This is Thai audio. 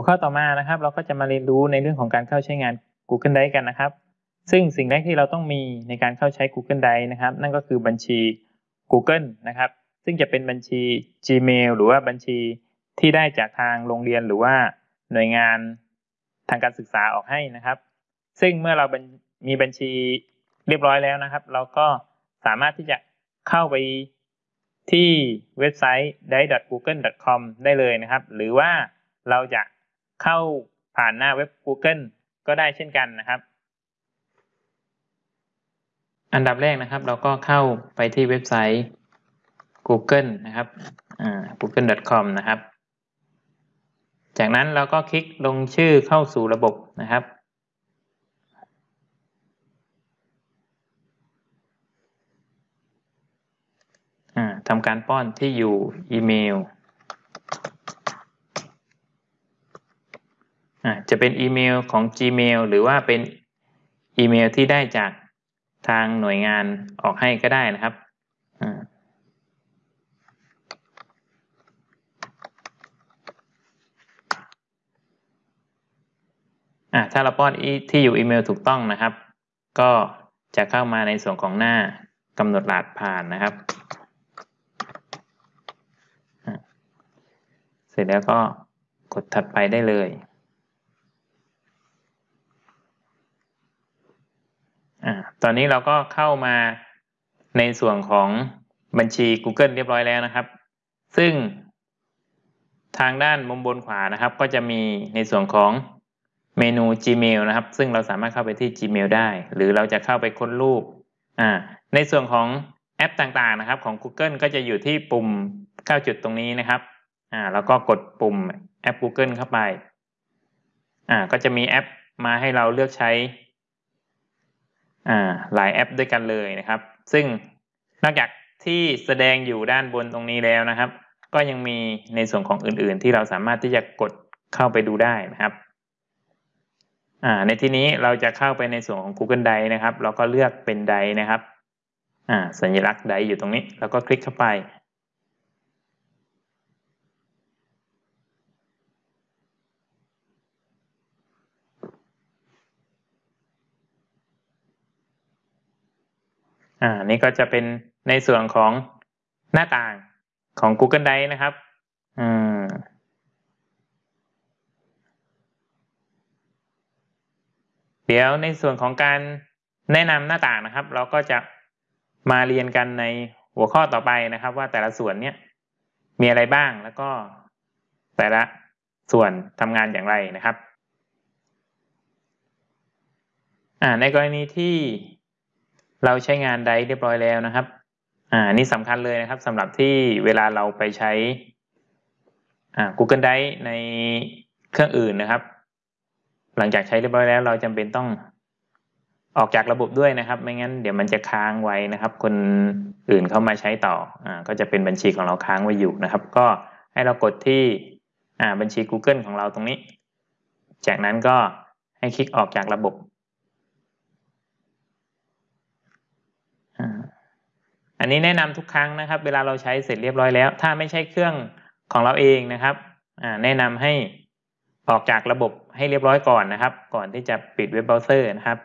หัวข้อต่อมานะครับ เราก็จะมาเรียนรู้ในเรื่องของการเข้าใช้งาน Google Drive กันนะครับ ซึ่งสิ่งแรกที่เราต้องมีในการเข้าใช้ Google Drive นะครับ นั่นก็คือบัญชี Google นะครับ ซึ่งจะเป็นบัญชี Gmail หรือว่าบัญชีที่ได้จากทางโรงเรียนหรือว่าหน่วยงานทางการศึกษาออกให้นะครับ ซึ่งเมื่อเรามีบัญชีเรียบร้อยแล้วนะครับ เราก็สามารถที่จะเข้าไปที่เว็บไซต์ dai.google.com ได้เลยนะครับ หรือว่าเราจะ เข้าผ่านหน้าเว็บ Google ก็ได้เช่นกันนะครับ อันดับแรกนะครับ เราก็เข้าไปที่เว็บไซต์ Google นะครับ google.com นะครับ จากนั้นเราก็คลิกลงชื่อเข้าสู่ระบบนะครับทำการป้อนที่อยู่อีเมล จะเป็นอีเมลของ Gmail หรือว่าเป็นอีเมลที่ได้จากทางหน่วยงานออกให้ก็ได้นะครับถ้าเราป้อนที่อยู่อีเมลถูกต้องนะครับ ก็จะเข้ามาในส่วนของหน้ากำหนดรหัสผ่านนะครับ เสร็จแล้วก็กดถัดไปได้เลย อ่าตอนนี้เราก็เข้ามาในส่วนของบัญชี Google เรียบร้อยแล้วนะครับ ซึ่งทางด้านมุมบนขวานะครับ ก็จะมีในส่วนของเมนู Gmail นะครับ ซึ่งเราสามารถเข้าไปที่ Gmail ได้ หรือเราจะเข้าไปค้นรูปอ่าในส่วนของแอปต่างๆนะครับ ของ Google ก็จะอยู่ที่ปุ่ม9จุดตรงนี้นะครับอ่าแล้วก็กดปุ่มแอป Google เข้าไปอ่าก็จะมีแอปมาให้เราเลือกใช้ อ่าหลายแอปด้วยกันเลยนะครับ ซึ่งนอกจากที่แสดงอยู่ด้านบนตรงนี้แล้วนะครับ ก็ยังมีในส่วนของอื่น ๆ ที่เราสามารถที่จะกดเข้าไปดูได้นะครับอ่าในที่นี้เราจะเข้าไปในส่วนของ Google Drive นะครับ เราก็เลือกเป็นไดนะครับอ่าสัญลักษณ์ไดอยู่ตรงนี้ แล้วก็คลิกเข้าไป อ่านี่ก็จะเป็นในส่วนของหน้าต่างของ Google Drive นะครับอืมเดี๋ยวในส่วนของการแนะนำหน้าต่างนะครับ เราก็จะมาเรียนกันในหัวข้อต่อไปนะครับ ว่าแต่ละส่วนเนี้ยมีอะไรบ้างแล้วก็แต่ละส่วนทำงานอย่างไรนะครับ อ่าในกรณีที่ เราใช้งานไดเรียบร้อยแล้วนะครับ อ่านี่สำคัญเลยนะครับสำหรับที่เวลาเราไปใช้ อ่า Google Drive ในเครื่องอื่นนะครับ หลังจากใช้เรียบร้อยแล้ว เราจำเป็นต้องออกจากระบบด้วยนะครับ ไม่งั้นเดี๋ยวมันจะค้างไว้นะครับ คนอื่นเข้ามาใช้ต่อ อ่า ก็จะเป็นบัญชีของเราค้างไว้อยู่นะครับ ก็ให้เรากดที่ อ่า บัญชี Google ของเราตรงนี้ จากนั้นก็ให้คลิกออกจากระบบ อันนี้แนะนำทุกครั้งนะครับ เวลาเราใช้เสร็จเรียบร้อยแล้ว ถ้าไม่ใช่เครื่องของเราเองนะครับแนะนำให้ออกจากระบบให้เรียบร้อยก่อนนะครับ ก่อนที่จะปิดเว็บเบราว์เซอร์นะครับ